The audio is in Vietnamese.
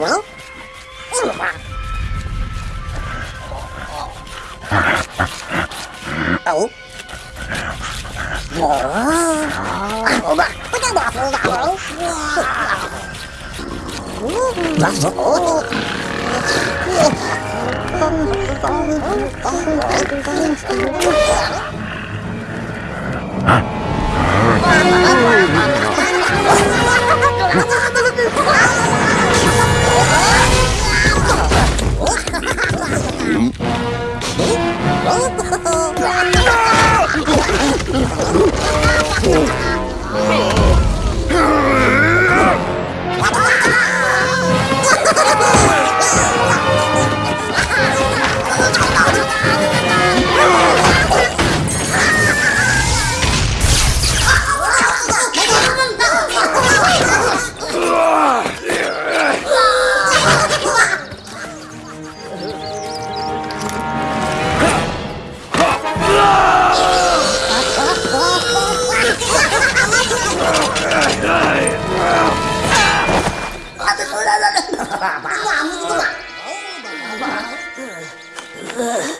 Nani? Inna. Au. Ủa bà, có cái bà phụ bà không? Bà phụ Con, con, con, con, con, con, con, con, con, con, Oh, 爸爸爸爸爸爸爸爸爸爸